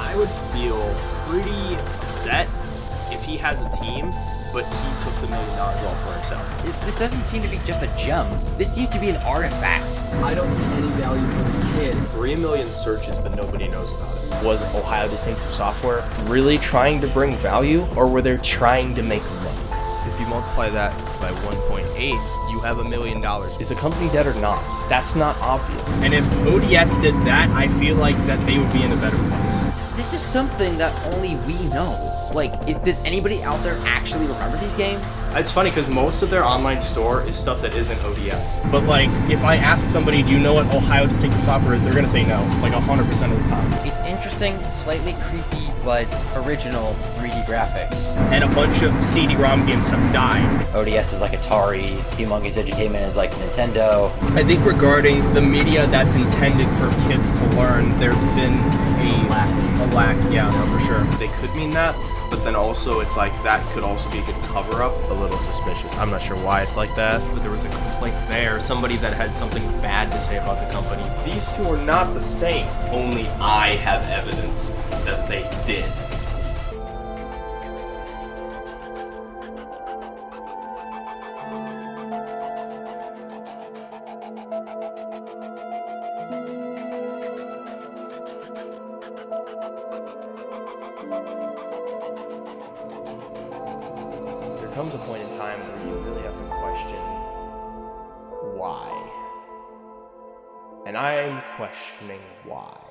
I would feel pretty upset if he has a team, but he took the million dollars all for himself. It- This doesn't seem to be just a gem. This seems to be an artifact. I don't see any value for the kid. Three million searches, but nobody knows about it. Was Ohio Distinctive Software really trying to bring value, or were they trying to make money? If you multiply that by 1.8, you have a million dollars. Is the company dead or not? That's not obvious. And if ODS did that, I feel like that they would be in a better place. This is something that only we know. Like, is, does anybody out there actually remember these games? It's funny because most of their online store is stuff that isn't ODS. But like, if I ask somebody, do you know what Ohio Distinctive Software is, they're gonna say no, like 100% of the time. It's interesting, slightly creepy, but original 3D graphics. And a bunch of CD-ROM games have died. ODS is like Atari, Humongous Entertainment is like Nintendo. I think regarding the media that's intended for kids to learn, there's been a lack. A lack, yeah, no, for sure. They could mean that, but then also it's like that could also be a good cover-up. A little suspicious. I'm not sure why it's like that. But there was a complaint there, somebody that had something bad to say about the company. These two are not the same. Only I have evidence that they did. There comes a point in time where you really have to question why. And I'm questioning why.